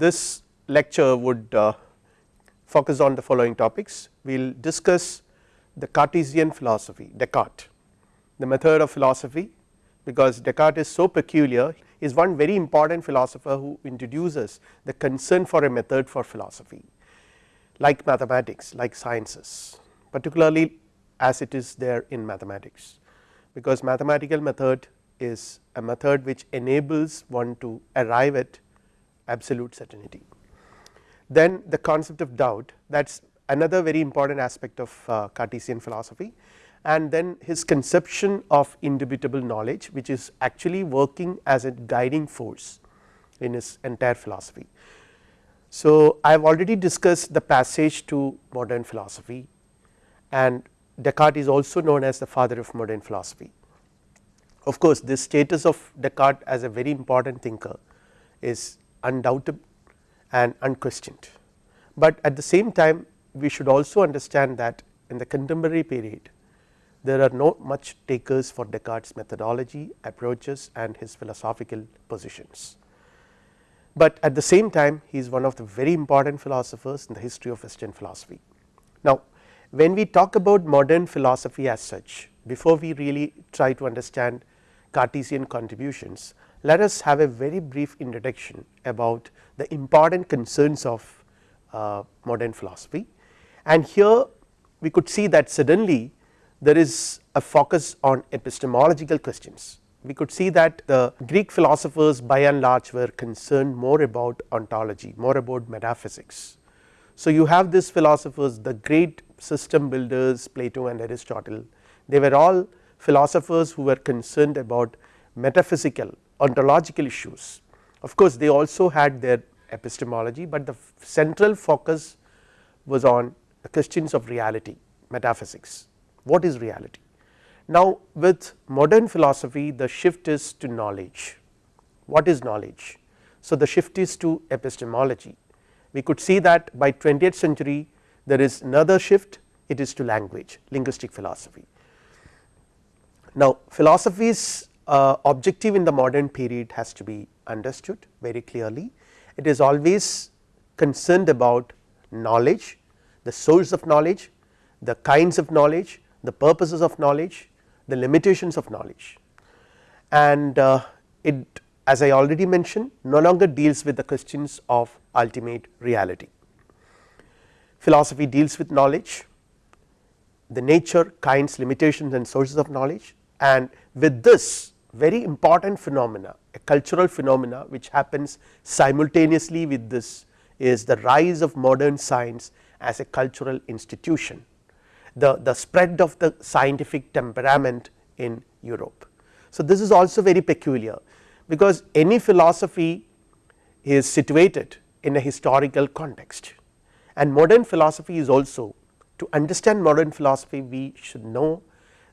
this lecture would uh, focus on the following topics. We will discuss the Cartesian philosophy Descartes, the method of philosophy because Descartes is so peculiar is one very important philosopher who introduces the concern for a method for philosophy like mathematics like sciences particularly as it is there in mathematics because mathematical method is a method which enables one to arrive at absolute certainty. Then the concept of doubt that is another very important aspect of uh, Cartesian philosophy and then his conception of indubitable knowledge which is actually working as a guiding force in his entire philosophy. So, I have already discussed the passage to modern philosophy and Descartes is also known as the father of modern philosophy. Of course, this status of Descartes as a very important thinker is undoubted and unquestioned, but at the same time we should also understand that in the contemporary period there are not much takers for Descartes methodology approaches and his philosophical positions. But at the same time he is one of the very important philosophers in the history of western philosophy. Now when we talk about modern philosophy as such before we really try to understand Cartesian contributions let us have a very brief introduction about the important concerns of uh, modern philosophy and here we could see that suddenly there is a focus on epistemological questions. We could see that the Greek philosophers by and large were concerned more about ontology, more about metaphysics. So, you have these philosophers the great system builders Plato and Aristotle, they were all philosophers who were concerned about metaphysical ontological issues. Of course, they also had their epistemology, but the central focus was on the questions of reality metaphysics what is reality. Now, with modern philosophy the shift is to knowledge, what is knowledge? So, the shift is to epistemology, we could see that by 20th century there is another shift it is to language linguistic philosophy. Now, philosophy's uh, objective in the modern period has to be understood very clearly. It is always concerned about knowledge the source of knowledge the kinds of knowledge the purposes of knowledge, the limitations of knowledge. And uh, it as I already mentioned no longer deals with the questions of ultimate reality. Philosophy deals with knowledge, the nature, kinds, limitations and sources of knowledge. And with this very important phenomena a cultural phenomena which happens simultaneously with this is the rise of modern science as a cultural institution the, the spread of the scientific temperament in Europe. So, this is also very peculiar because any philosophy is situated in a historical context and modern philosophy is also to understand modern philosophy we should know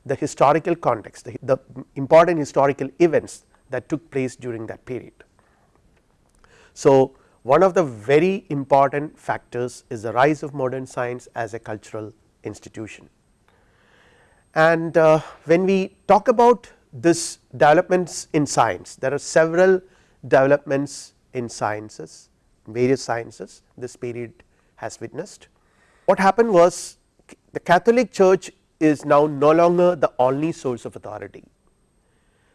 the historical context the, the important historical events that took place during that period. So, one of the very important factors is the rise of modern science as a cultural institution. And uh, when we talk about this developments in science, there are several developments in sciences, various sciences this period has witnessed. What happened was the Catholic church is now no longer the only source of authority.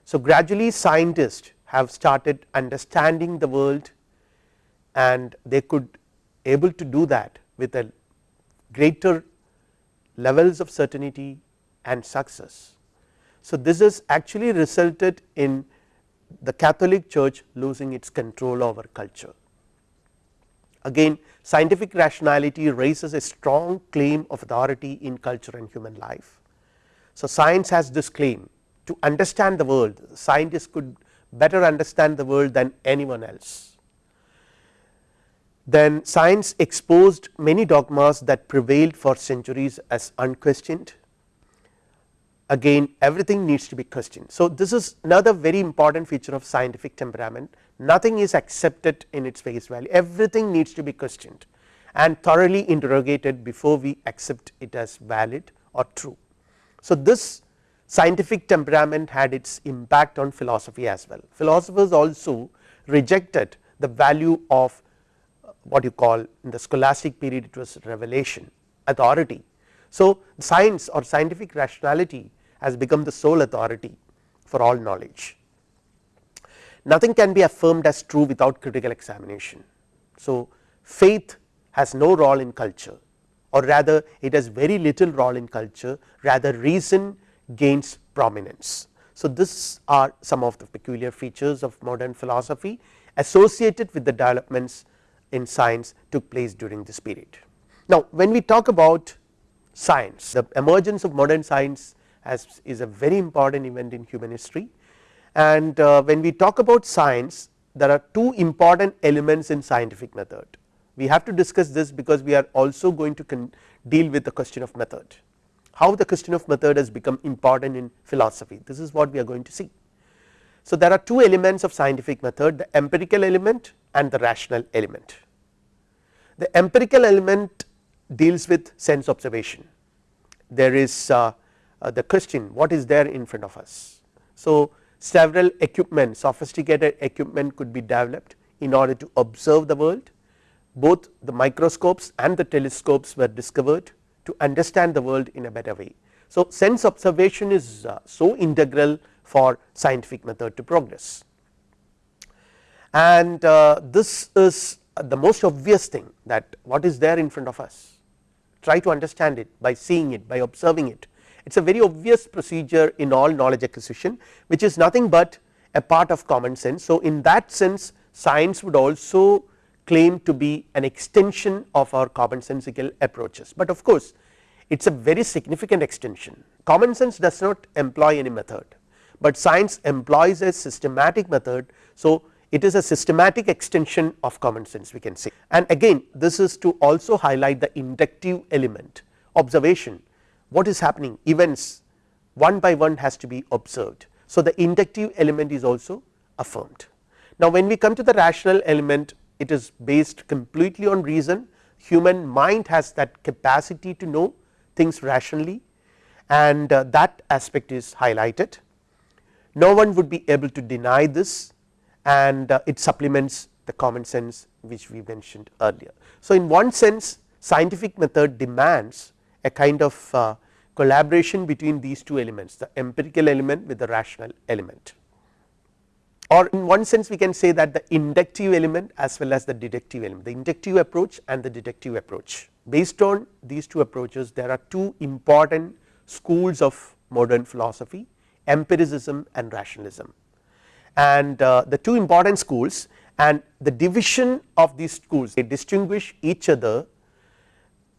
So, gradually scientists have started understanding the world and they could able to do that with a greater levels of certainty and success. So, this has actually resulted in the Catholic church losing its control over culture. Again scientific rationality raises a strong claim of authority in culture and human life. So, science has this claim to understand the world scientists could better understand the world than anyone else then science exposed many dogmas that prevailed for centuries as unquestioned again everything needs to be questioned. So, this is another very important feature of scientific temperament nothing is accepted in its face value everything needs to be questioned and thoroughly interrogated before we accept it as valid or true. So, this scientific temperament had its impact on philosophy as well philosophers also rejected the value of uh, what you call in the scholastic period it was revelation authority. So, science or scientific rationality has become the sole authority for all knowledge. Nothing can be affirmed as true without critical examination. So, faith has no role in culture or rather it has very little role in culture rather reason gains prominence. So, this are some of the peculiar features of modern philosophy associated with the developments in science took place during this period. Now, when we talk about science the emergence of modern science as is a very important event in human history and uh, when we talk about science there are two important elements in scientific method. We have to discuss this because we are also going to deal with the question of method how the question of method has become important in philosophy this is what we are going to see. So, there are two elements of scientific method the empirical element and the rational element. The empirical element deals with sense observation there is uh, uh, the question what is there in front of us. So, several equipment sophisticated equipment could be developed in order to observe the world. Both the microscopes and the telescopes were discovered to understand the world in a better way. So, sense observation is uh, so integral for scientific method to progress. And uh, this is the most obvious thing that what is there in front of us. Try to understand it by seeing it by observing it it is a very obvious procedure in all knowledge acquisition which is nothing but a part of common sense. So, in that sense science would also claim to be an extension of our commonsensical approaches, but of course it is a very significant extension common sense does not employ any method, but science employs a systematic method. So, it is a systematic extension of common sense we can say and again this is to also highlight the inductive element observation what is happening events one by one has to be observed. So, the inductive element is also affirmed. Now, when we come to the rational element it is based completely on reason human mind has that capacity to know things rationally and uh, that aspect is highlighted. No one would be able to deny this and uh, it supplements the common sense which we mentioned earlier. So, in one sense scientific method demands a kind of uh, collaboration between these two elements the empirical element with the rational element. Or in one sense we can say that the inductive element as well as the deductive element the inductive approach and the deductive approach. Based on these two approaches there are two important schools of modern philosophy empiricism and rationalism. And uh, the two important schools and the division of these schools they distinguish each other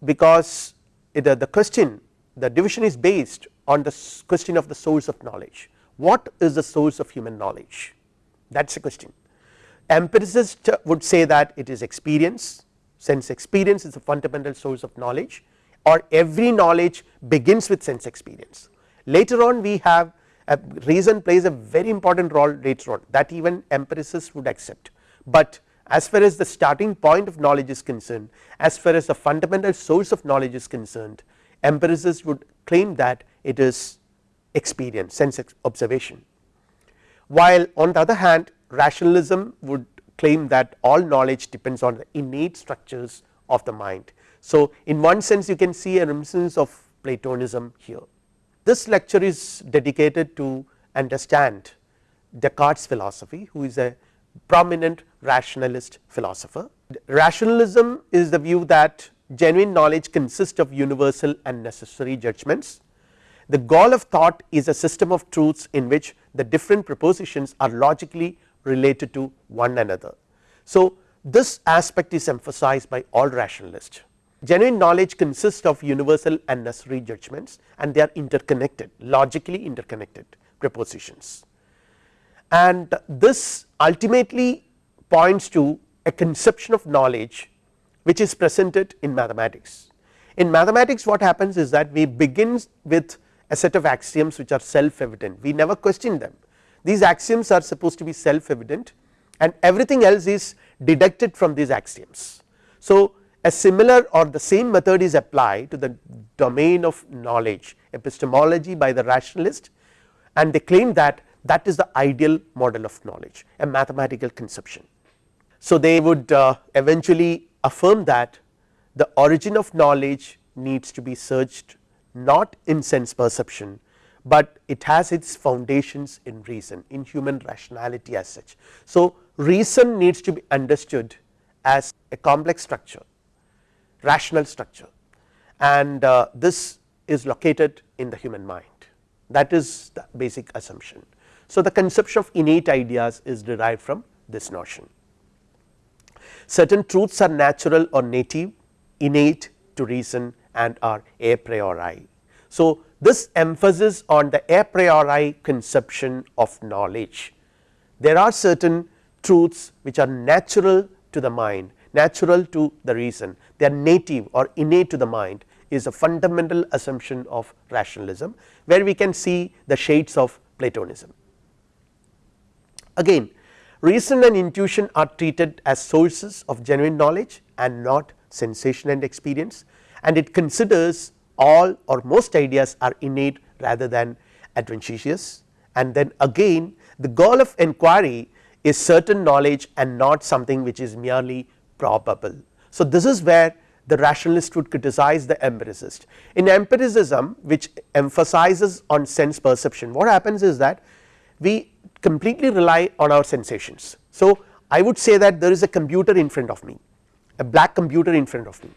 because the, the question the division is based on the question of the source of knowledge. What is the source of human knowledge? That is the question. Empiricist would say that it is experience. Sense experience is a fundamental source of knowledge or every knowledge begins with sense experience. Later on we have a reason plays a very important role later on that even empiricists would accept, but as far as the starting point of knowledge is concerned as far as the fundamental source of knowledge is concerned empiricists would claim that it is experience sense observation while on the other hand rationalism would claim that all knowledge depends on the innate structures of the mind. So, in one sense you can see a reminiscence of Platonism here this lecture is dedicated to understand Descartes philosophy who is a prominent rationalist philosopher. Rationalism is the view that genuine knowledge consists of universal and necessary judgments. The goal of thought is a system of truths in which the different propositions are logically related to one another. So, this aspect is emphasized by all rationalists genuine knowledge consists of universal and necessary judgments and they are interconnected logically interconnected propositions and this ultimately points to a conception of knowledge which is presented in mathematics. In mathematics what happens is that we begin with a set of axioms which are self evident we never question them these axioms are supposed to be self evident and everything else is deducted from these axioms. So, a similar or the same method is applied to the domain of knowledge epistemology by the rationalist and they claim that that is the ideal model of knowledge a mathematical conception. So, they would uh, eventually affirm that the origin of knowledge needs to be searched not in sense perception, but it has its foundations in reason in human rationality as such. So, reason needs to be understood as a complex structure rational structure and uh, this is located in the human mind that is the basic assumption. So, the conception of innate ideas is derived from this notion. Certain truths are natural or native innate to reason and are a priori. So, this emphasis on the a priori conception of knowledge. There are certain truths which are natural to the mind, natural to the reason, they are native or innate to the mind is a fundamental assumption of rationalism, where we can see the shades of Platonism. Again reason and intuition are treated as sources of genuine knowledge and not sensation and experience and it considers all or most ideas are innate rather than adventitious and then again the goal of inquiry is certain knowledge and not something which is merely probable. So, this is where the rationalist would criticize the empiricist. In empiricism which emphasizes on sense perception what happens is that we completely rely on our sensations. So, I would say that there is a computer in front of me a black computer in front of me,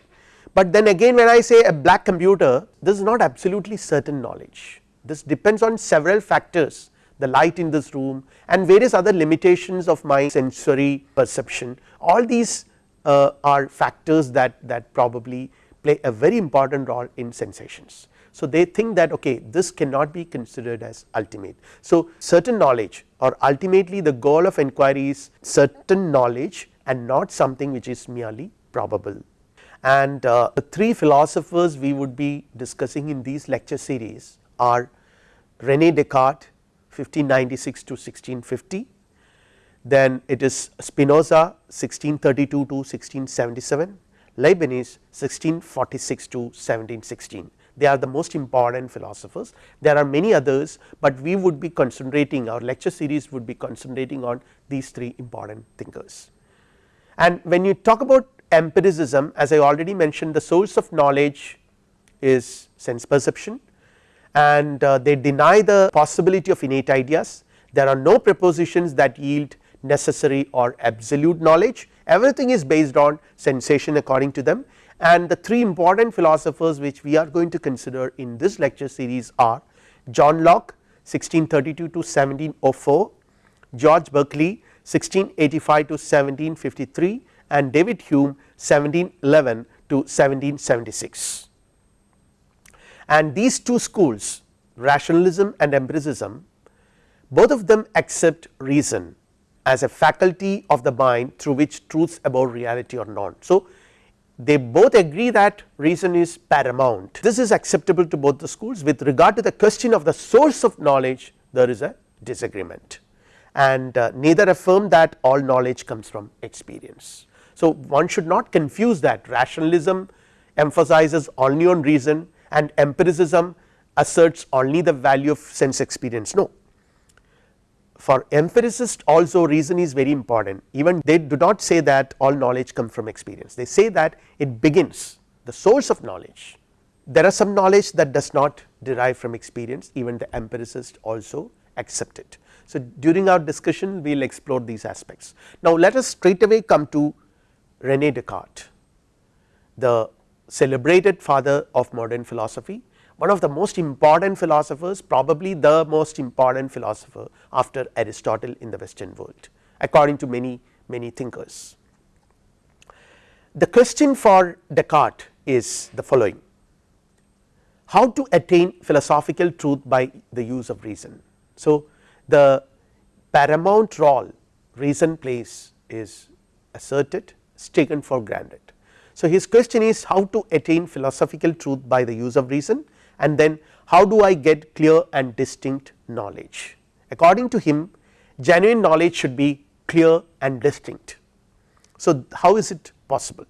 but then again when I say a black computer this is not absolutely certain knowledge this depends on several factors the light in this room and various other limitations of my sensory perception all these uh, are factors that that probably play a very important role in sensations. So, they think that okay this cannot be considered as ultimate. So, certain knowledge or ultimately the goal of inquiry is certain knowledge and not something which is merely probable. And uh, the three philosophers we would be discussing in these lecture series are Rene Descartes 1596 to 1650, then it is Spinoza 1632 to 1677, Leibniz 1646 to 1716 they are the most important philosophers. There are many others, but we would be concentrating our lecture series would be concentrating on these three important thinkers. And when you talk about empiricism as I already mentioned the source of knowledge is sense perception and uh, they deny the possibility of innate ideas. There are no propositions that yield necessary or absolute knowledge everything is based on sensation according to them and the three important philosophers which we are going to consider in this lecture series are John Locke 1632 to 1704, George Berkeley 1685 to 1753 and David Hume 1711 to 1776. And these two schools rationalism and empiricism both of them accept reason as a faculty of the mind through which truths about reality are known. So, they both agree that reason is paramount. This is acceptable to both the schools. With regard to the question of the source of knowledge there is a disagreement. And uh, neither affirm that all knowledge comes from experience. So, one should not confuse that. Rationalism emphasizes only on reason and empiricism asserts only the value of sense experience. No for empiricists also reason is very important. Even they do not say that all knowledge comes from experience. They say that it begins the source of knowledge. There are some knowledge that does not derive from experience. Even the empiricist also accept it. So, during our discussion we will explore these aspects. Now, let us straight away come to Rene Descartes the celebrated father of modern philosophy one of the most important philosophers probably the most important philosopher after Aristotle in the western world according to many many thinkers. The question for Descartes is the following how to attain philosophical truth by the use of reason. So, the paramount role reason plays is asserted is taken for granted. So, his question is how to attain philosophical truth by the use of reason and then how do I get clear and distinct knowledge. According to him genuine knowledge should be clear and distinct. So, how is it possible?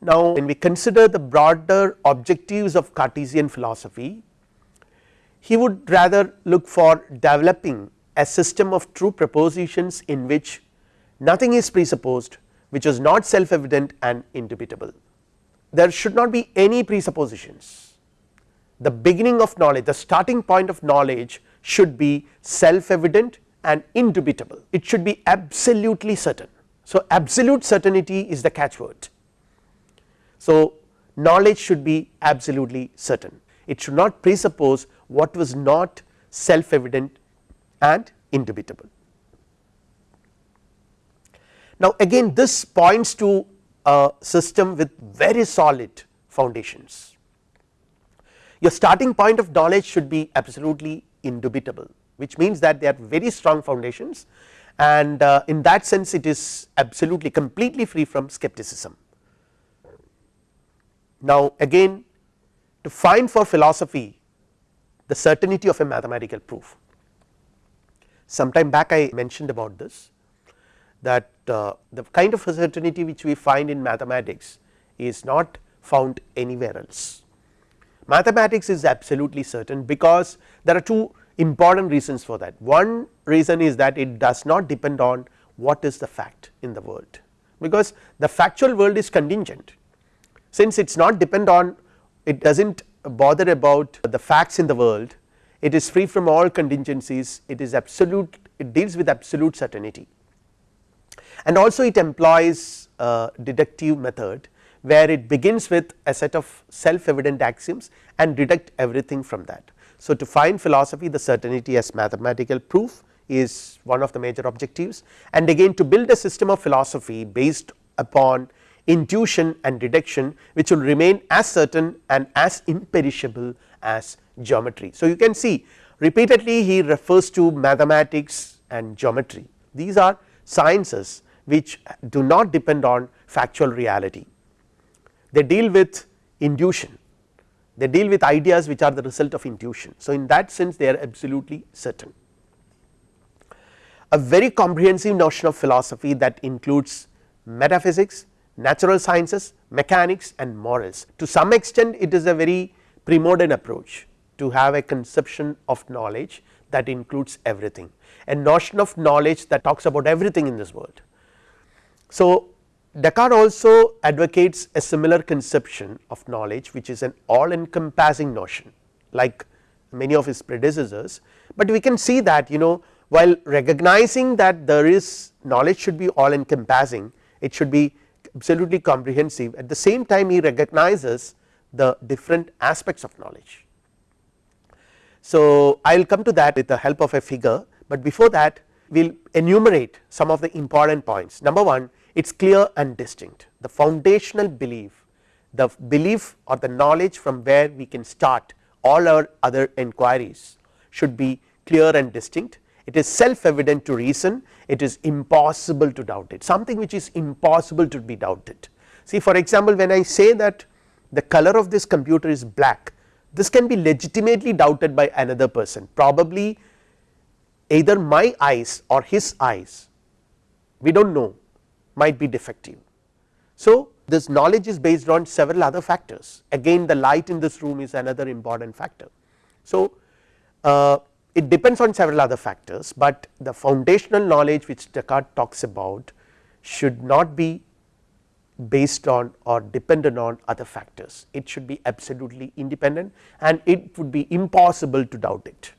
Now, when we consider the broader objectives of Cartesian philosophy, he would rather look for developing a system of true propositions in which nothing is presupposed which is not self evident and indubitable. There should not be any presuppositions, the beginning of knowledge the starting point of knowledge should be self evident and indubitable it should be absolutely certain. So, absolute certainty is the catchword. So, knowledge should be absolutely certain it should not presuppose what was not self evident and indubitable. Now, again this points to a system with very solid foundations. Your starting point of knowledge should be absolutely indubitable which means that they are very strong foundations and uh, in that sense it is absolutely completely free from skepticism. Now, again to find for philosophy the certainty of a mathematical proof. Sometime back I mentioned about this that uh, the kind of certainty which we find in mathematics is not found anywhere else. Mathematics is absolutely certain because there are two important reasons for that. One reason is that it does not depend on what is the fact in the world, because the factual world is contingent since it is not depend on it does not bother about the facts in the world it is free from all contingencies it is absolute it deals with absolute certainty and also it employs a deductive method where it begins with a set of self evident axioms and deduct everything from that. So, to find philosophy the certainty as mathematical proof is one of the major objectives and again to build a system of philosophy based upon intuition and deduction which will remain as certain and as imperishable as geometry. So, you can see repeatedly he refers to mathematics and geometry these are sciences which do not depend on factual reality they deal with intuition they deal with ideas which are the result of intuition. So, in that sense they are absolutely certain. A very comprehensive notion of philosophy that includes metaphysics, natural sciences, mechanics and morals. To some extent it is a very premodern approach to have a conception of knowledge that includes everything, a notion of knowledge that talks about everything in this world. So, Descartes also advocates a similar conception of knowledge which is an all encompassing notion like many of his predecessors, but we can see that you know while recognizing that there is knowledge should be all encompassing it should be absolutely comprehensive at the same time he recognizes the different aspects of knowledge. So, I will come to that with the help of a figure, but before that we will enumerate some of the important points. Number 1 it is clear and distinct. The foundational belief the belief or the knowledge from where we can start all our other inquiries should be clear and distinct. It is self evident to reason. It is impossible to doubt it. Something which is impossible to be doubted. See for example, when I say that the color of this computer is black this can be legitimately doubted by another person. Probably either my eyes or his eyes. We do not know might be defective. So, this knowledge is based on several other factors again the light in this room is another important factor. So, uh, it depends on several other factors, but the foundational knowledge which Descartes talks about should not be based on or dependent on other factors it should be absolutely independent and it would be impossible to doubt it.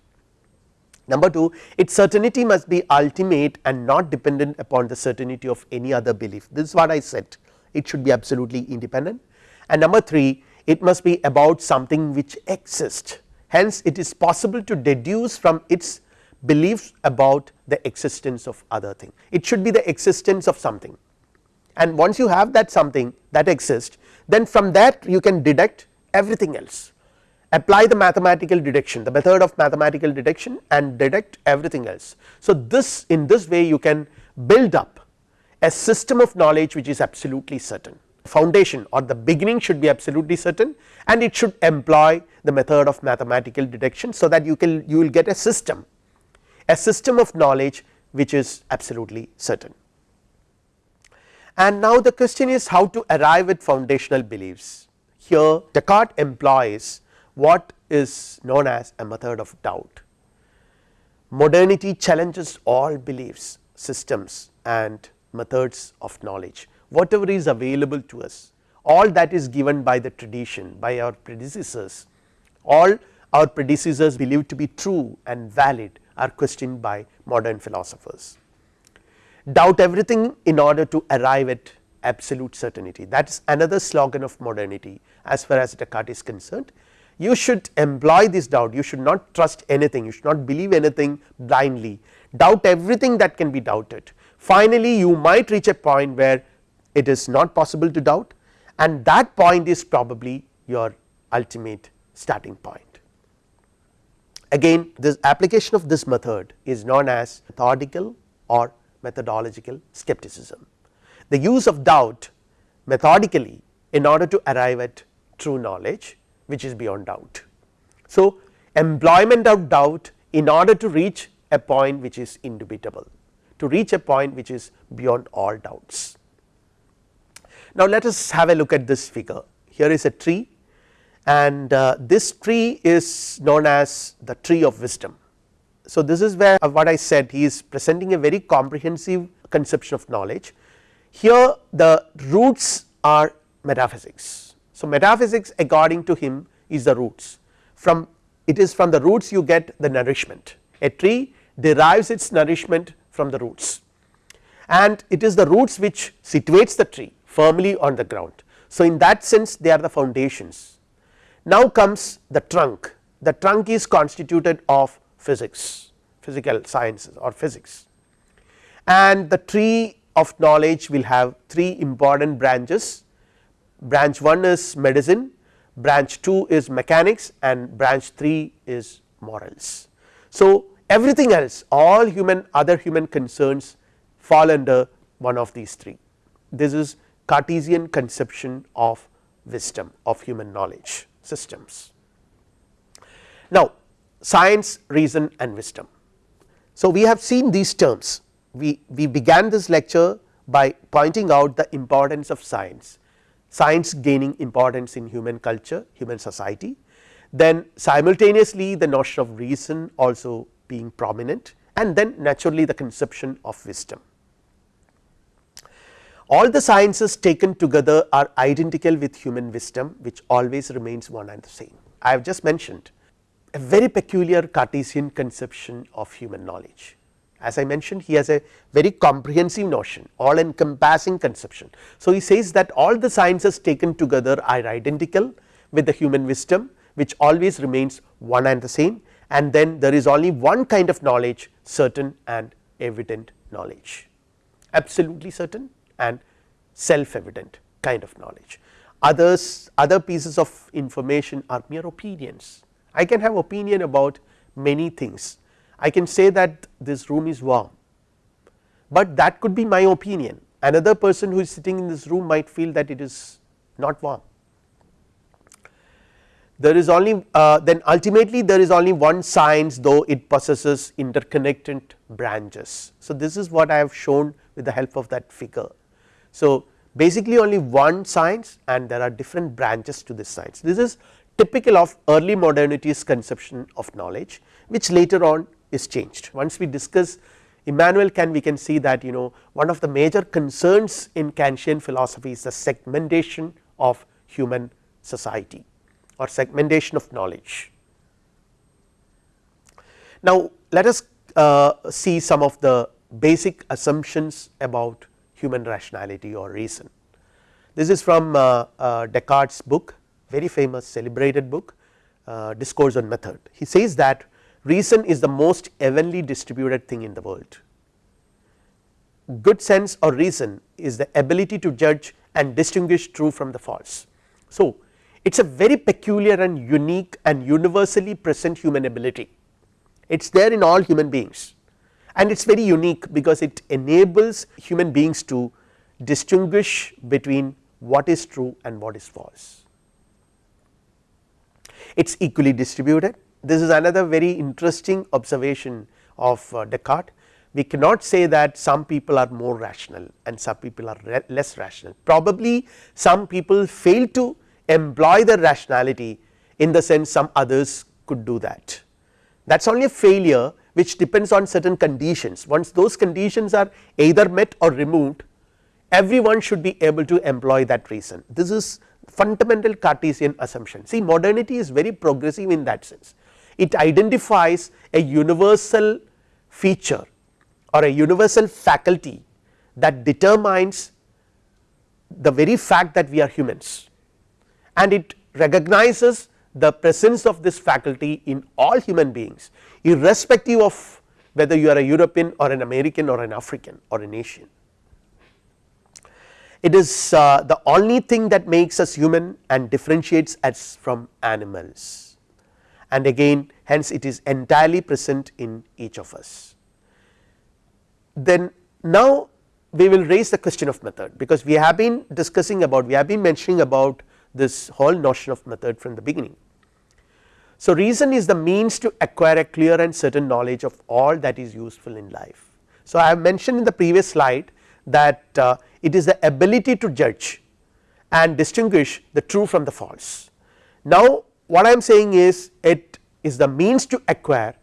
Number 2 its certainty must be ultimate and not dependent upon the certainty of any other belief. This is what I said. It should be absolutely independent. And number 3 it must be about something which exists. Hence it is possible to deduce from its beliefs about the existence of other thing. It should be the existence of something. And once you have that something that exists then from that you can deduct everything else apply the mathematical deduction the method of mathematical deduction and deduct everything else. So, this in this way you can build up a system of knowledge which is absolutely certain foundation or the beginning should be absolutely certain and it should employ the method of mathematical deduction. So, that you can you will get a system a system of knowledge which is absolutely certain. And now the question is how to arrive at foundational beliefs here Descartes employs what is known as a method of doubt. Modernity challenges all beliefs systems and methods of knowledge whatever is available to us all that is given by the tradition by our predecessors all our predecessors believed to be true and valid are questioned by modern philosophers. Doubt everything in order to arrive at absolute certainty that is another slogan of modernity as far as Descartes is concerned. You should employ this doubt you should not trust anything you should not believe anything blindly doubt everything that can be doubted. Finally, you might reach a point where it is not possible to doubt and that point is probably your ultimate starting point. Again this application of this method is known as methodical or methodological skepticism. The use of doubt methodically in order to arrive at true knowledge which is beyond doubt. So, employment of doubt in order to reach a point which is indubitable to reach a point which is beyond all doubts. Now, let us have a look at this figure here is a tree and uh, this tree is known as the tree of wisdom. So, this is where uh, what I said he is presenting a very comprehensive conception of knowledge. Here the roots are metaphysics. So, metaphysics according to him is the roots. From it is from the roots you get the nourishment. A tree derives its nourishment from the roots. And it is the roots which situates the tree firmly on the ground. So, in that sense they are the foundations. Now comes the trunk, the trunk is constituted of physics, physical sciences or physics. And the tree of knowledge will have three important branches, branch 1 is medicine, branch 2 is mechanics and branch 3 is morals. So, everything else all human other human concerns fall under one of these three. This is Cartesian conception of wisdom of human knowledge systems. Now, science, reason and wisdom. So, we have seen these terms we, we began this lecture by pointing out the importance of science, science gaining importance in human culture, human society. Then simultaneously the notion of reason also being prominent and then naturally the conception of wisdom. All the sciences taken together are identical with human wisdom which always remains one and the same. I have just mentioned a very peculiar Cartesian conception of human knowledge. As I mentioned he has a very comprehensive notion all encompassing conception. So, he says that all the sciences taken together are identical with the human wisdom which always remains one and the same and then there is only one kind of knowledge certain and evident knowledge absolutely certain and self evident kind of knowledge. Others other pieces of information are mere opinions. I can have opinion about many things. I can say that this room is warm, but that could be my opinion another person who is sitting in this room might feel that it is not warm there is only uh, then ultimately there is only one science though it possesses interconnected branches. So, this is what I have shown with the help of that figure. So, basically only one science and there are different branches to this science. This is typical of early modernity's conception of knowledge which later on is changed. Once we discuss Immanuel Kant we can see that you know one of the major concerns in Kantian philosophy is the segmentation of human society or segmentation of knowledge. Now, let us uh, see some of the basic assumptions about human rationality or reason. This is from uh, uh, Descartes book very famous celebrated book uh, discourse on method. He says that reason is the most evenly distributed thing in the world. Good sense or reason is the ability to judge and distinguish true from the false. So, it is a very peculiar and unique and universally present human ability. It is there in all human beings and it is very unique because it enables human beings to distinguish between what is true and what is false. It is equally distributed. This is another very interesting observation of uh, Descartes. We cannot say that some people are more rational and some people are less rational. Probably some people fail to employ the rationality in the sense some others could do that. That is only a failure which depends on certain conditions once those conditions are either met or removed everyone should be able to employ that reason this is fundamental Cartesian assumption see modernity is very progressive in that sense it identifies a universal feature or a universal faculty that determines the very fact that we are humans and it recognizes the presence of this faculty in all human beings irrespective of whether you are a European or an American or an African or an Asian. It is uh, the only thing that makes us human and differentiates us from animals and again hence it is entirely present in each of us. Then now we will raise the question of method because we have been discussing about we have been mentioning about this whole notion of method from the beginning. So, reason is the means to acquire a clear and certain knowledge of all that is useful in life. So, I have mentioned in the previous slide that uh, it is the ability to judge and distinguish the true from the false. Now, what I am saying is it is the means to acquire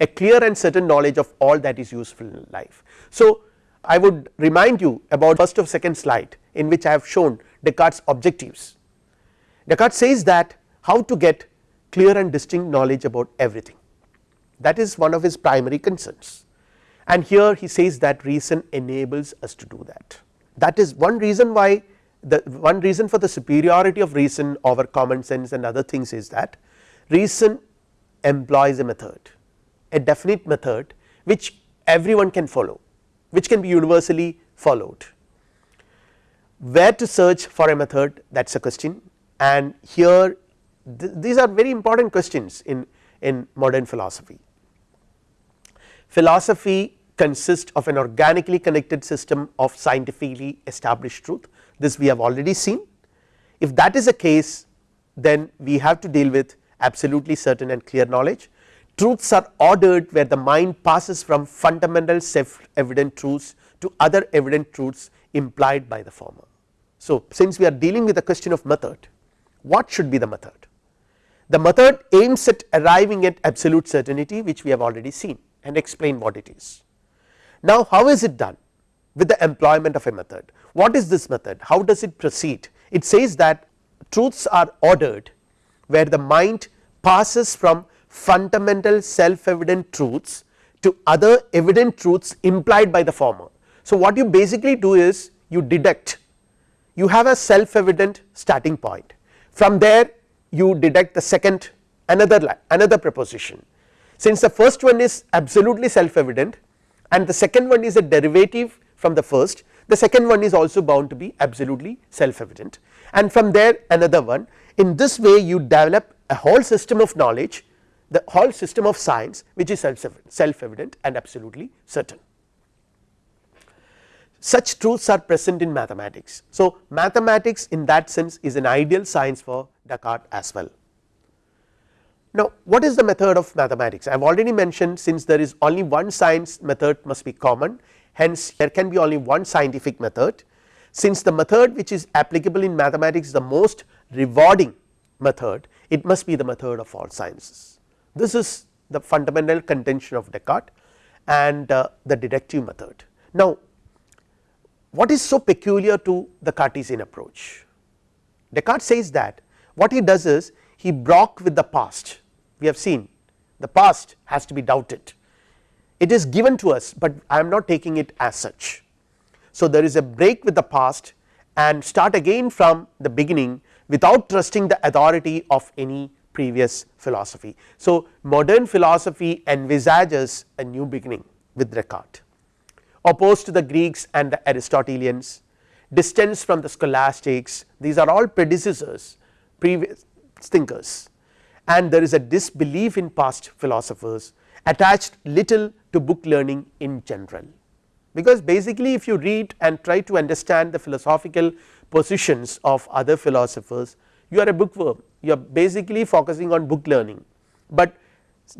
a clear and certain knowledge of all that is useful in life. So, I would remind you about first of second slide in which I have shown Descartes objectives. Descartes says that how to get clear and distinct knowledge about everything that is one of his primary concerns and here he says that reason enables us to do that. That is one reason why the one reason for the superiority of reason over common sense and other things is that reason employs a method a definite method which everyone can follow which can be universally followed. Where to search for a method that is a question and here th these are very important questions in, in modern philosophy. Philosophy consists of an organically connected system of scientifically established truth this we have already seen. If that is the case then we have to deal with absolutely certain and clear knowledge. Truths are ordered where the mind passes from fundamental self evident truths to other evident truths implied by the former. So, since we are dealing with the question of method what should be the method? The method aims at arriving at absolute certainty which we have already seen and explain what it is. Now how is it done with the employment of a method. What is this method? How does it proceed? It says that truths are ordered where the mind passes from fundamental self evident truths to other evident truths implied by the former. So what you basically do is you deduct. You have a self evident starting point. From there you deduct the second another another proposition. Since the first one is absolutely self evident and the second one is a derivative from the first the second one is also bound to be absolutely self evident and from there another one in this way you develop a whole system of knowledge the whole system of science which is self evident and absolutely certain such truths are present in mathematics. So, mathematics in that sense is an ideal science for Descartes as well. Now, what is the method of mathematics? I have already mentioned since there is only one science method must be common hence there can be only one scientific method since the method which is applicable in mathematics is the most rewarding method it must be the method of all sciences. This is the fundamental contention of Descartes and uh, the deductive method. Now, what is so peculiar to the Cartesian approach? Descartes says that what he does is he broke with the past we have seen the past has to be doubted it is given to us, but I am not taking it as such. So, there is a break with the past and start again from the beginning without trusting the authority of any previous philosophy. So, modern philosophy envisages a new beginning with Descartes opposed to the Greeks and the Aristotelians, distance from the scholastics these are all predecessors previous thinkers and there is a disbelief in past philosophers attached little to book learning in general. Because basically if you read and try to understand the philosophical positions of other philosophers you are a bookworm you are basically focusing on book learning, but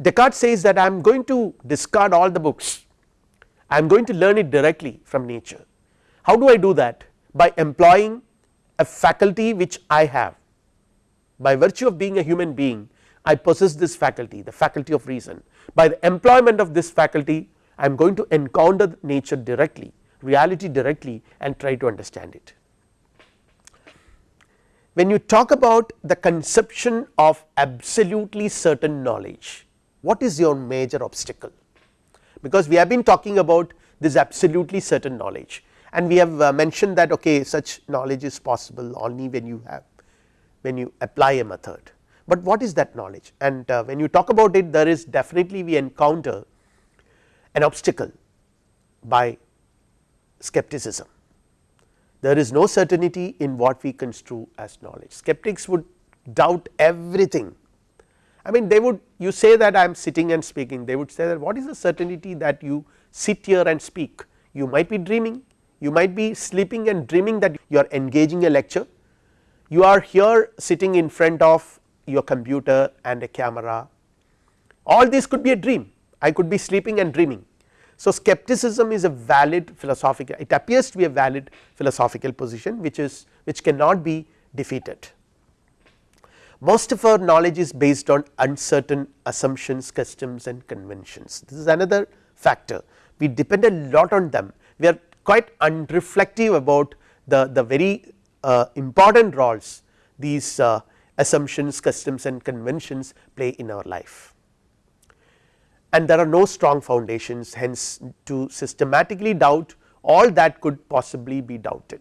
Descartes says that I am going to discard all the books I am going to learn it directly from nature. How do I do that? By employing a faculty which I have by virtue of being a human being I possess this faculty the faculty of reason by the employment of this faculty I am going to encounter nature directly reality directly and try to understand it. When you talk about the conception of absolutely certain knowledge what is your major obstacle because we have been talking about this absolutely certain knowledge and we have uh, mentioned that okay such knowledge is possible only when you have when you apply a method. But what is that knowledge? And uh, when you talk about it there is definitely we encounter an obstacle by skepticism. There is no certainty in what we construe as knowledge. Skeptics would doubt everything. I mean they would you say that I am sitting and speaking they would say that what is the certainty that you sit here and speak? You might be dreaming you might be sleeping and dreaming that you are engaging a lecture. You are here sitting in front of your computer and a camera. All this could be a dream. I could be sleeping and dreaming. So, skepticism is a valid philosophical it appears to be a valid philosophical position which is which cannot be defeated. Most of our knowledge is based on uncertain assumptions customs and conventions. This is another factor. We depend a lot on them. We are quite unreflective about the, the very uh, important roles these uh, assumptions customs and conventions play in our life. And there are no strong foundations hence to systematically doubt all that could possibly be doubted.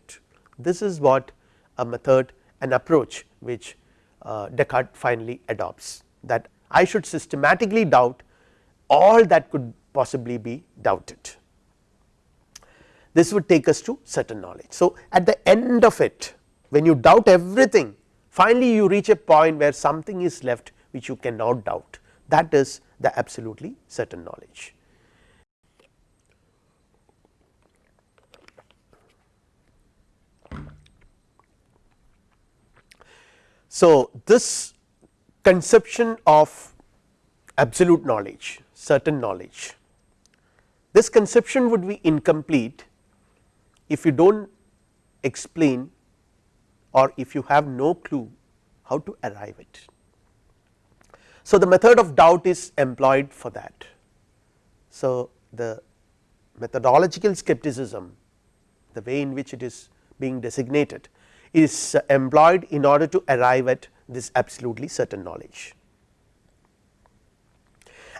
This is what a method an approach which uh, Descartes finally adopts that I should systematically doubt all that could possibly be doubted this would take us to certain knowledge. So, at the end of it when you doubt everything finally you reach a point where something is left which you cannot doubt that is the absolutely certain knowledge. So, this conception of absolute knowledge certain knowledge this conception would be incomplete if you do not explain or if you have no clue how to arrive it. So, the method of doubt is employed for that. So, the methodological skepticism the way in which it is being designated is uh, employed in order to arrive at this absolutely certain knowledge.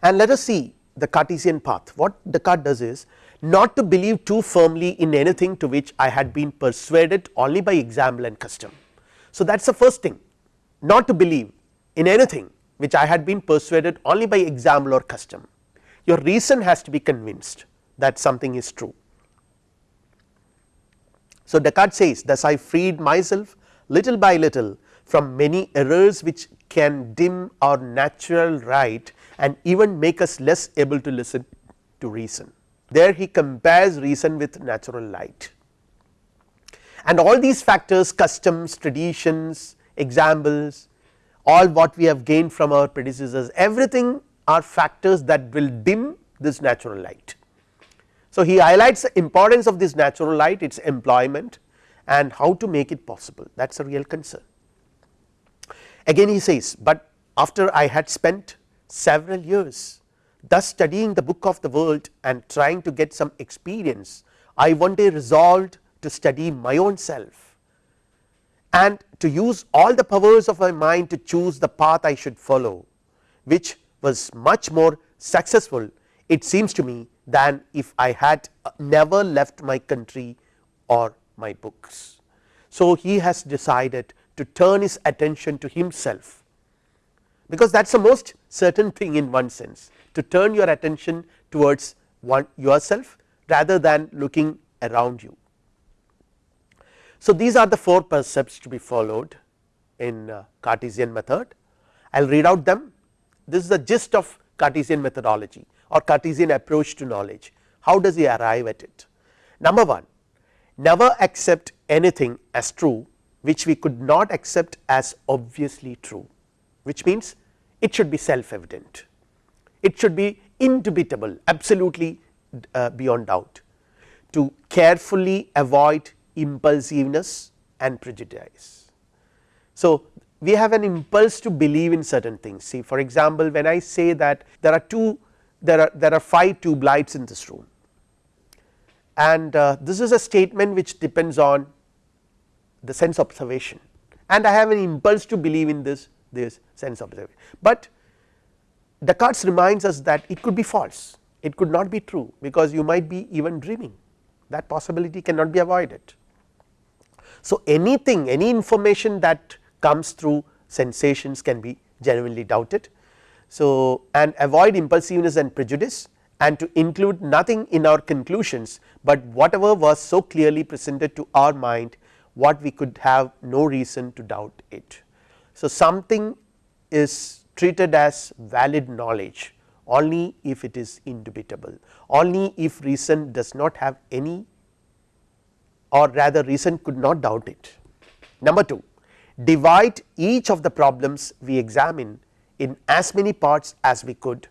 And let us see the Cartesian path what Descartes does is not to believe too firmly in anything to which I had been persuaded only by example and custom. So, that is the first thing not to believe in anything which I had been persuaded only by example or custom your reason has to be convinced that something is true. So, Descartes says thus I freed myself little by little from many errors which can dim our natural right and even make us less able to listen to reason there he compares reason with natural light and all these factors customs traditions examples all what we have gained from our predecessors everything are factors that will dim this natural light. So, he highlights the importance of this natural light its employment and how to make it possible that is a real concern. Again he says, but after I had spent several years thus studying the book of the world and trying to get some experience I one day resolved to study my own self. And to use all the powers of my mind to choose the path I should follow which was much more successful it seems to me than if I had uh, never left my country or my books. So, he has decided to turn his attention to himself. Because that is the most certain thing in one sense to turn your attention towards one yourself rather than looking around you. So, these are the four percepts to be followed in uh, Cartesian method I will read out them this is the gist of Cartesian methodology or Cartesian approach to knowledge how does he arrive at it. Number 1 never accept anything as true which we could not accept as obviously true which means it should be self evident it should be indubitable absolutely uh, beyond doubt to carefully avoid impulsiveness and prejudice. So, we have an impulse to believe in certain things see for example, when I say that there are two there are there are 5 tube lights in this room and uh, this is a statement which depends on the sense observation and I have an impulse to believe in this this sense observation, but Descartes reminds us that it could be false it could not be true because you might be even dreaming that possibility cannot be avoided. So, anything any information that comes through sensations can be genuinely doubted. So, and avoid impulsiveness and prejudice and to include nothing in our conclusions, but whatever was so clearly presented to our mind what we could have no reason to doubt it. So, something is treated as valid knowledge only if it is indubitable, only if reason does not have any or rather reason could not doubt it. Number 2 divide each of the problems we examine in as many parts as we could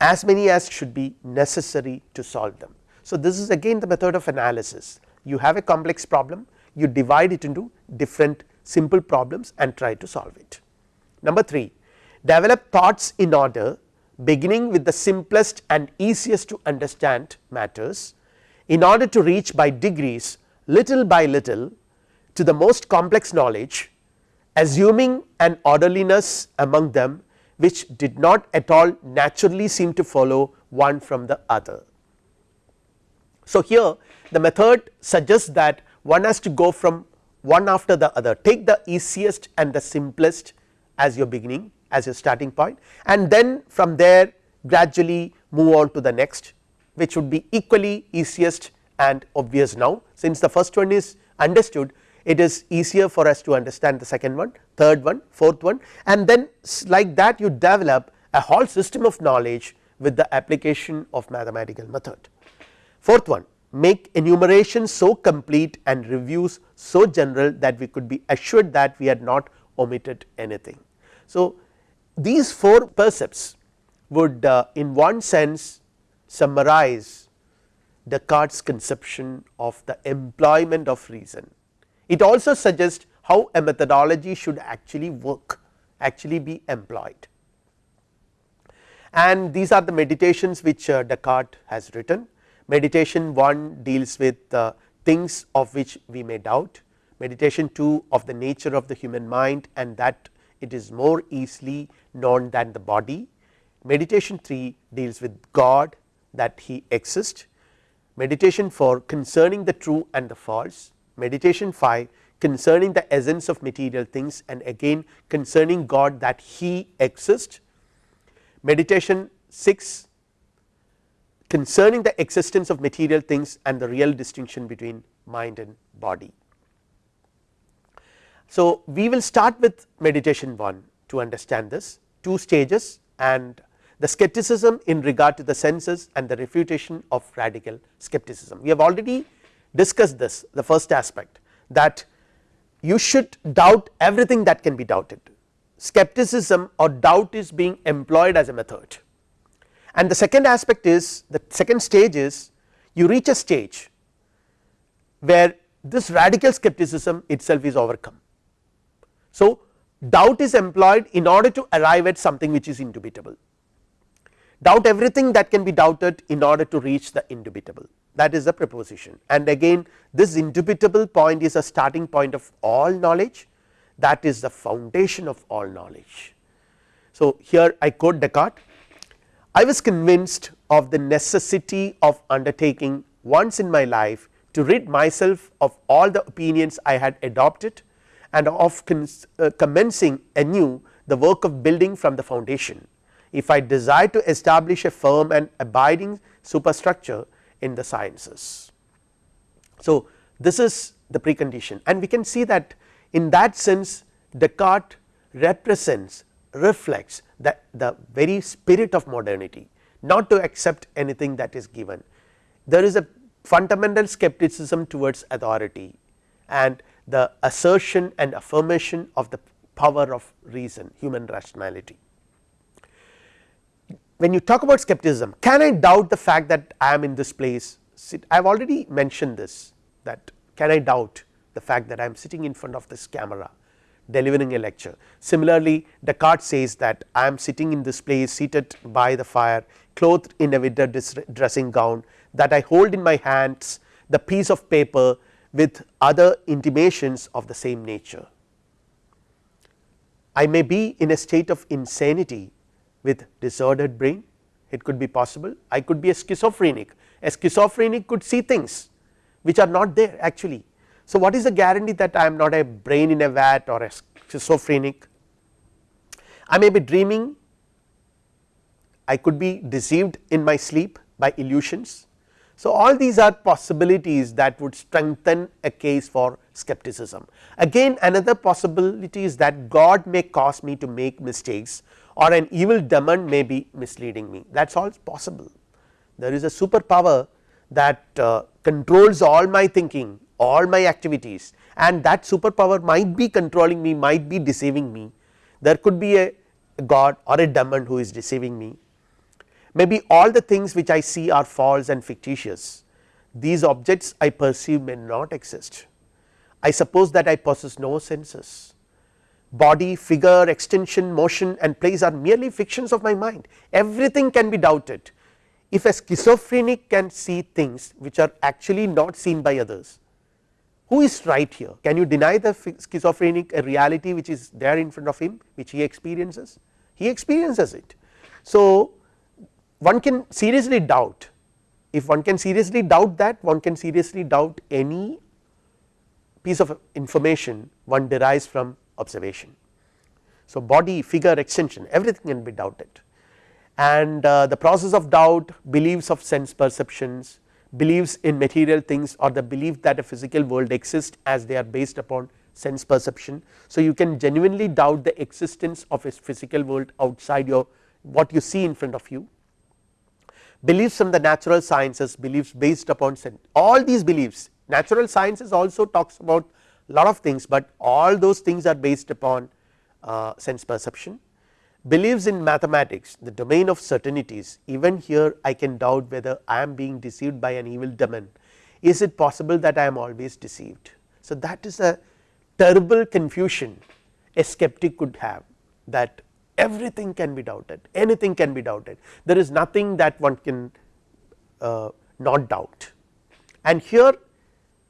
as many as should be necessary to solve them. So, this is again the method of analysis you have a complex problem you divide it into different simple problems and try to solve it. Number 3 develop thoughts in order beginning with the simplest and easiest to understand matters in order to reach by degrees little by little to the most complex knowledge assuming an orderliness among them which did not at all naturally seem to follow one from the other. So, here the method suggests that one has to go from one after the other take the easiest and the simplest as your beginning as a starting point and then from there gradually move on to the next which would be equally easiest and obvious now since the first one is understood it is easier for us to understand the second one, third one, fourth one and then like that you develop a whole system of knowledge with the application of mathematical method. Fourth one make enumeration so complete and reviews so general that we could be assured that we had not omitted anything. So, these four percepts would uh, in one sense summarize Descartes conception of the employment of reason. It also suggests how a methodology should actually work actually be employed and these are the meditations which uh, Descartes has written. Meditation 1 deals with uh, things of which we may doubt, meditation 2 of the nature of the human mind and that it is more easily known than the body. Meditation 3 deals with God that he exists, meditation 4 concerning the true and the false, meditation 5 concerning the essence of material things and again concerning God that he exists, meditation 6 concerning the existence of material things and the real distinction between mind and body. So, we will start with meditation 1 to understand this two stages and the skepticism in regard to the senses and the refutation of radical skepticism. We have already discussed this the first aspect that you should doubt everything that can be doubted. Skepticism or doubt is being employed as a method. And the second aspect is the second stage is you reach a stage where this radical skepticism itself is overcome so, doubt is employed in order to arrive at something which is indubitable, doubt everything that can be doubted in order to reach the indubitable. That is the proposition and again this indubitable point is a starting point of all knowledge. That is the foundation of all knowledge. So, here I quote Descartes. I was convinced of the necessity of undertaking once in my life to rid myself of all the opinions I had adopted and of uh, commencing anew the work of building from the foundation. If I desire to establish a firm and abiding superstructure in the sciences. So, this is the precondition and we can see that in that sense Descartes represents reflects that the very spirit of modernity not to accept anything that is given. There is a fundamental skepticism towards authority and the assertion and affirmation of the power of reason human rationality. When you talk about skepticism can I doubt the fact that I am in this place I have already mentioned this that can I doubt the fact that I am sitting in front of this camera delivering a lecture. Similarly, Descartes says that I am sitting in this place seated by the fire clothed in a winter dressing gown that I hold in my hands the piece of paper with other intimations of the same nature. I may be in a state of insanity with disordered brain it could be possible I could be a schizophrenic a schizophrenic could see things which are not there actually. So, what is the guarantee that I am not a brain in a vat or a schizophrenic I may be dreaming I could be deceived in my sleep by illusions. So, all these are possibilities that would strengthen a case for skepticism. Again another possibility is that God may cause me to make mistakes or an evil demon may be misleading me that is all possible. There is a superpower that uh, controls all my thinking all my activities and that superpower might be controlling me might be deceiving me there could be a god or a demon who is deceiving me maybe all the things which I see are false and fictitious. These objects I perceive may not exist. I suppose that I possess no senses. Body figure extension motion and place are merely fictions of my mind. Everything can be doubted. If a schizophrenic can see things which are actually not seen by others who is right here? Can you deny the schizophrenic a reality which is there in front of him which he experiences? He experiences it. So, one can seriously doubt if one can seriously doubt that one can seriously doubt any piece of information one derives from observation. So, body figure extension everything can be doubted and uh, the process of doubt beliefs of sense perceptions beliefs in material things or the belief that a physical world exists as they are based upon sense perception. So, you can genuinely doubt the existence of a physical world outside your what you see in front of you beliefs from the natural sciences beliefs based upon sense all these beliefs natural sciences also talks about lot of things, but all those things are based upon uh, sense perception. Beliefs in mathematics the domain of certainties even here I can doubt whether I am being deceived by an evil demon. Is it possible that I am always deceived. So, that is a terrible confusion a skeptic could have that everything can be doubted. Anything can be doubted. There is nothing that one can uh, not doubt. And here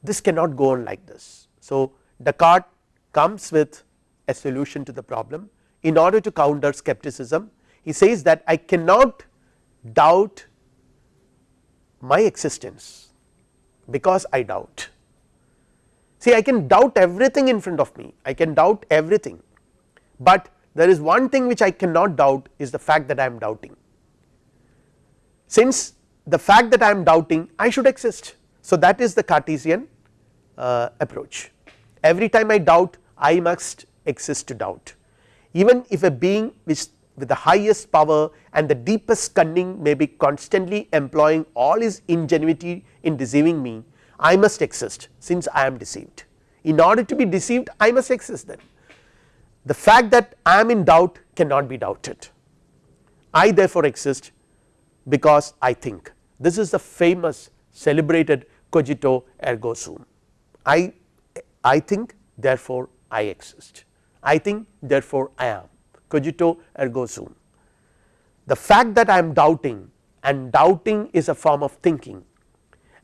this cannot go on like this. So, Descartes comes with a solution to the problem. In order to counter skepticism he says that I cannot doubt my existence because I doubt. See I can doubt everything in front of me. I can doubt everything, but there is one thing which I cannot doubt is the fact that I am doubting. Since the fact that I am doubting I should exist. So, that is the Cartesian uh, approach every time I doubt I must exist to doubt even if a being which with the highest power and the deepest cunning may be constantly employing all his ingenuity in deceiving me I must exist since I am deceived in order to be deceived I must exist then the fact that I am in doubt cannot be doubted. I therefore exist because I think. This is the famous celebrated cogito ergo sum. I, I think therefore I exist. I think therefore I am. Cogito ergo sum. The fact that I am doubting and doubting is a form of thinking.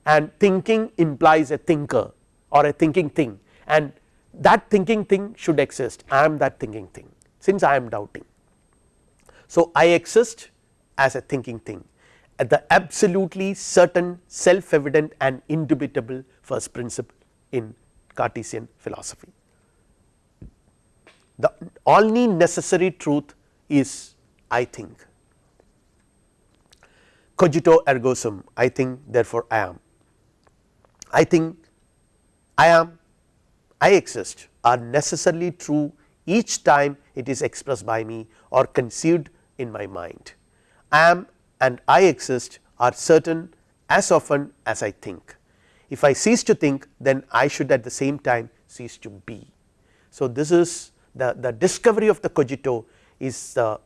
And thinking implies a thinker or a thinking thing. And that thinking thing should exist. I am that thinking thing since I am doubting. So, I exist as a thinking thing at the absolutely certain self evident and indubitable first principle in Cartesian philosophy. The only necessary truth is I think. Cogito ergo sum I think therefore I am. I think I am I exist are necessarily true each time it is expressed by me or conceived in my mind. I am and I exist are certain as often as I think. If I cease to think then I should at the same time cease to be. So, this is the, the discovery of the cogito is the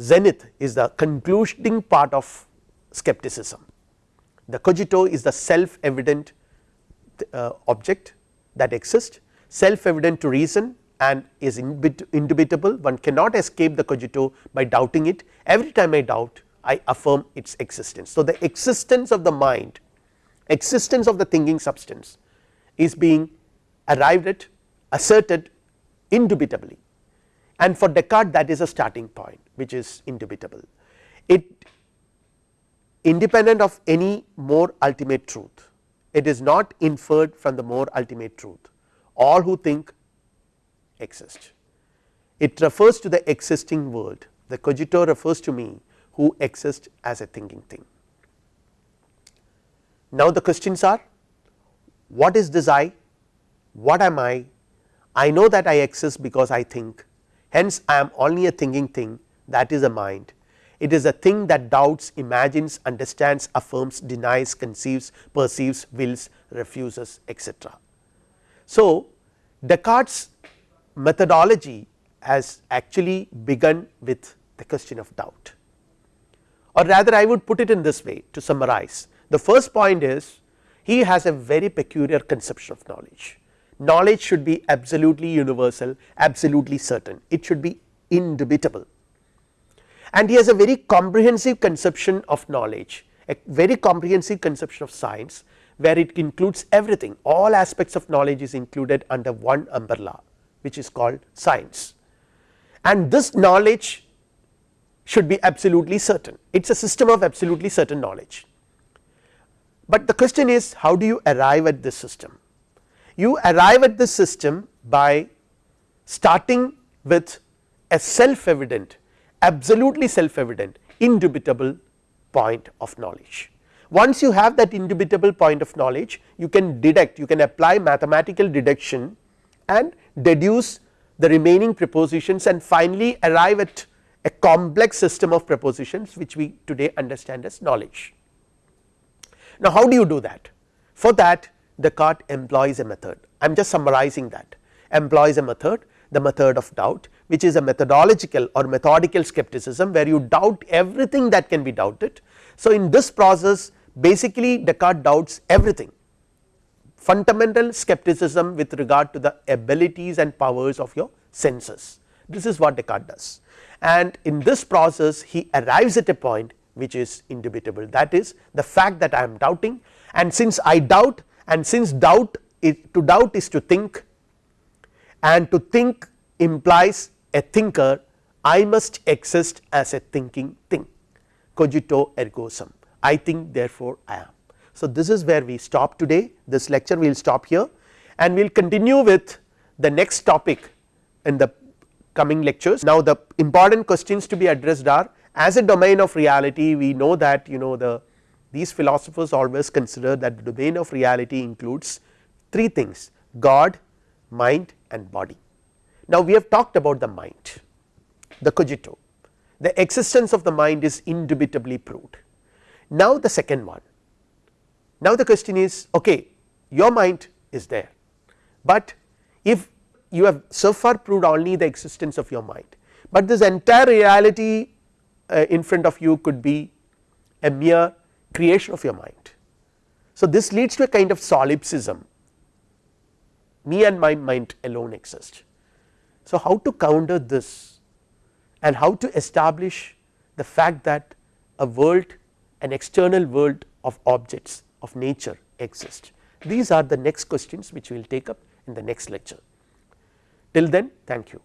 zenith is the concluding part of skepticism. The cogito is the self evident uh, object that exists self evident to reason and is indubitable one cannot escape the cogito by doubting it every time I doubt I affirm its existence. So, the existence of the mind existence of the thinking substance is being arrived at asserted indubitably and for Descartes that is a starting point which is indubitable. It independent of any more ultimate truth it is not inferred from the more ultimate truth all who think exist. It refers to the existing world the cogito refers to me who exist as a thinking thing. Now, the questions are what is this I, what am I, I know that I exist because I think hence I am only a thinking thing that is a mind, it is a thing that doubts, imagines, understands, affirms, denies, conceives, perceives, wills, refuses etc. So, Descartes methodology has actually begun with the question of doubt or rather I would put it in this way to summarize. The first point is he has a very peculiar conception of knowledge. Knowledge should be absolutely universal, absolutely certain, it should be indubitable and he has a very comprehensive conception of knowledge, a very comprehensive conception of science where it includes everything all aspects of knowledge is included under one umbrella which is called science and this knowledge should be absolutely certain it is a system of absolutely certain knowledge. But the question is how do you arrive at this system you arrive at this system by starting with a self evident absolutely self evident indubitable point of knowledge. Once you have that indubitable point of knowledge you can deduct you can apply mathematical deduction and deduce the remaining propositions and finally arrive at a complex system of propositions which we today understand as knowledge. Now, how do you do that? For that Descartes employs a method I am just summarizing that employs a method the method of doubt which is a methodological or methodical skepticism where you doubt everything that can be doubted. So, in this process basically Descartes doubts everything. Fundamental skepticism with regard to the abilities and powers of your senses. This is what Descartes does. And in this process he arrives at a point which is indubitable. That is the fact that I am doubting. And since I doubt and since doubt is to doubt is to think and to think implies a thinker I must exist as a thinking thing. Cogito ergo sum I think therefore I am. So, this is where we stop today this lecture we will stop here and we will continue with the next topic in the coming lectures. Now, the important questions to be addressed are as a domain of reality we know that you know the these philosophers always consider that the domain of reality includes three things God, mind and body. Now, we have talked about the mind the cogito the existence of the mind is indubitably proved. Now, the second one now the question is okay your mind is there, but if you have so far proved only the existence of your mind, but this entire reality uh, in front of you could be a mere creation of your mind. So, this leads to a kind of solipsism me and my mind alone exist. So, how to counter this and how to establish the fact that a world an external world of objects of nature exist. These are the next questions which we will take up in the next lecture. Till then thank you.